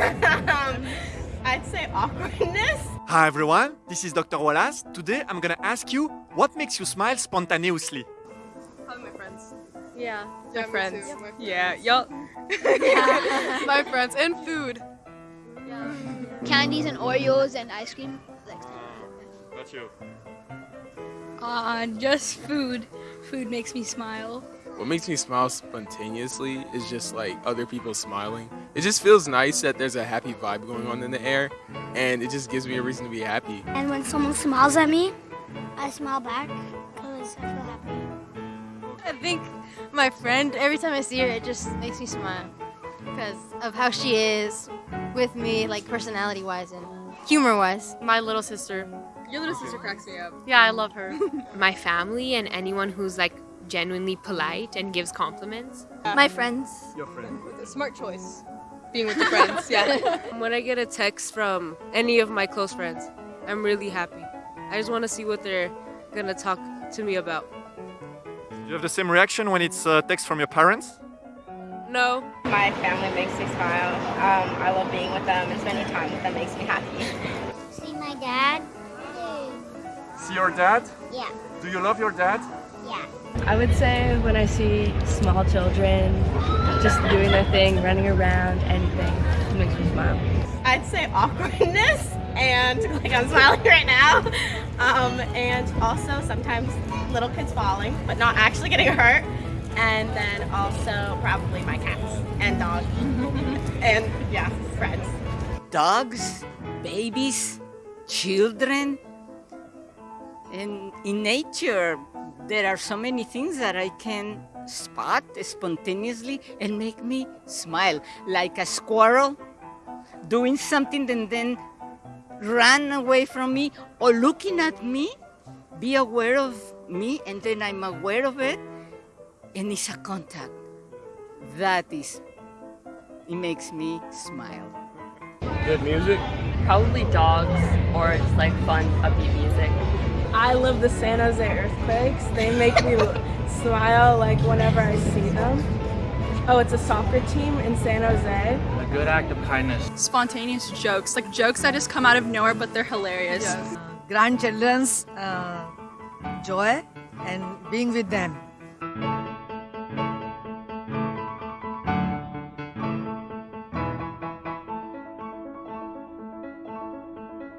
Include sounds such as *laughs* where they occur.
um, *laughs* I'd say awkwardness. Hi everyone, this is Dr. Wallace. Today I'm gonna ask you what makes you smile spontaneously. Probably my friends. Yeah. My me friends. too. Yeah, y'all. *laughs* my friends and food. Yeah. Candies and Oreos and ice cream. Got you. Uh, just food. Food makes me smile. What makes me smile spontaneously is just like other people smiling. It just feels nice that there's a happy vibe going on in the air, and it just gives me a reason to be happy. And when someone smiles at me, I smile back because I feel happy. I think my friend, every time I see her, it just makes me smile because of how she is with me, like personality wise and humor wise. My little sister. Your little sister cracks me up. Yeah, I love her. *laughs* My family and anyone who's like genuinely polite and gives compliments. My friends. Your friend. Smart choice. Being with the friends, yeah. *laughs* When I get a text from any of my close friends, I'm really happy. I just want to see what they're gonna talk to me about. Do you have the same reaction when it's a text from your parents? No, My family makes me smile. Um, I love being with them and spending time with them makes me happy. See my dad? See your dad? Yeah. Do you love your dad? Yeah. I would say when I see small children just doing their thing, running around, anything, it makes me smile. I'd say awkwardness and like I'm smiling *laughs* right now. Um, and also sometimes little kids falling, but not actually getting hurt. And then also probably my cats and dog. *laughs* and yeah, friends. dogs, babies, children. And in nature, there are so many things that I can spot spontaneously and make me smile, like a squirrel doing something and then run away from me or looking at me, be aware of me, and then I'm aware of it, and it's a contact. That is, it makes me smile. Good music. Probably dogs or just like fun, upbeat music. I love the San Jose earthquakes. They make me *laughs* smile like whenever I see them. Oh, it's a soccer team in San Jose. A good act of kindness. Spontaneous jokes, like jokes that just come out of nowhere, but they're hilarious. Yes. grandchildren's uh, joy and being with them.